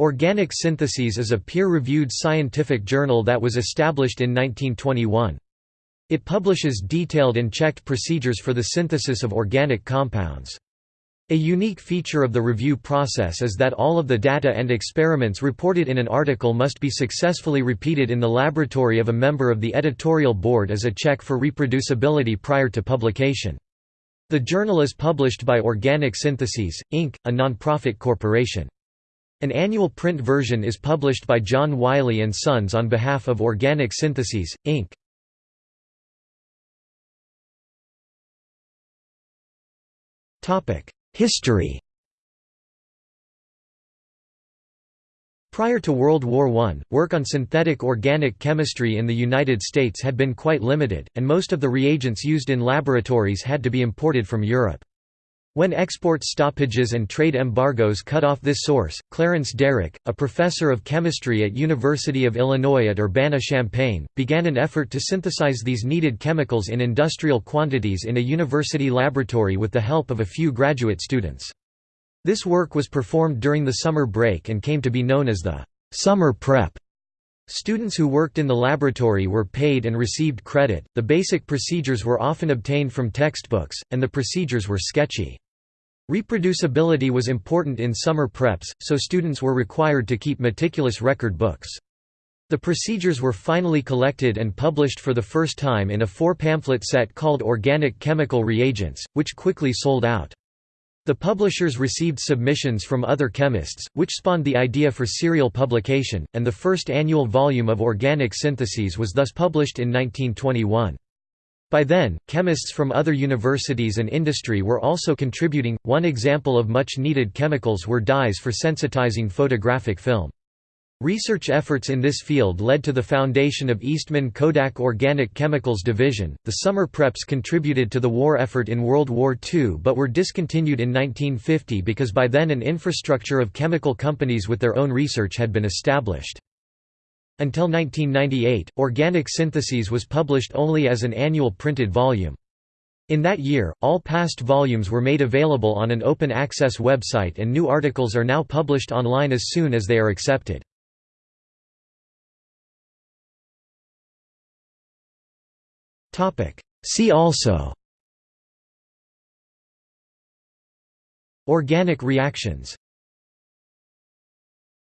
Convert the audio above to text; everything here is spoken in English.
Organic Syntheses is a peer-reviewed scientific journal that was established in 1921. It publishes detailed and checked procedures for the synthesis of organic compounds. A unique feature of the review process is that all of the data and experiments reported in an article must be successfully repeated in the laboratory of a member of the editorial board as a check for reproducibility prior to publication. The journal is published by Organic Syntheses, Inc., a nonprofit corporation. An annual print version is published by John Wiley & Sons on behalf of Organic Syntheses, Inc. History Prior to World War I, work on synthetic organic chemistry in the United States had been quite limited, and most of the reagents used in laboratories had to be imported from Europe. When export stoppages and trade embargoes cut off this source, Clarence Derick, a professor of chemistry at University of Illinois at Urbana-Champaign, began an effort to synthesize these needed chemicals in industrial quantities in a university laboratory with the help of a few graduate students. This work was performed during the summer break and came to be known as the summer prep. Students who worked in the laboratory were paid and received credit, the basic procedures were often obtained from textbooks, and the procedures were sketchy. Reproducibility was important in summer preps, so students were required to keep meticulous record books. The procedures were finally collected and published for the first time in a four-pamphlet set called Organic Chemical Reagents, which quickly sold out. The publishers received submissions from other chemists, which spawned the idea for serial publication, and the first annual volume of Organic Syntheses was thus published in 1921. By then, chemists from other universities and industry were also contributing. One example of much needed chemicals were dyes for sensitizing photographic film. Research efforts in this field led to the foundation of Eastman Kodak Organic Chemicals Division. The summer preps contributed to the war effort in World War II but were discontinued in 1950 because by then an infrastructure of chemical companies with their own research had been established. Until 1998, Organic Syntheses was published only as an annual printed volume. In that year, all past volumes were made available on an open access website and new articles are now published online as soon as they are accepted. See also Organic reactions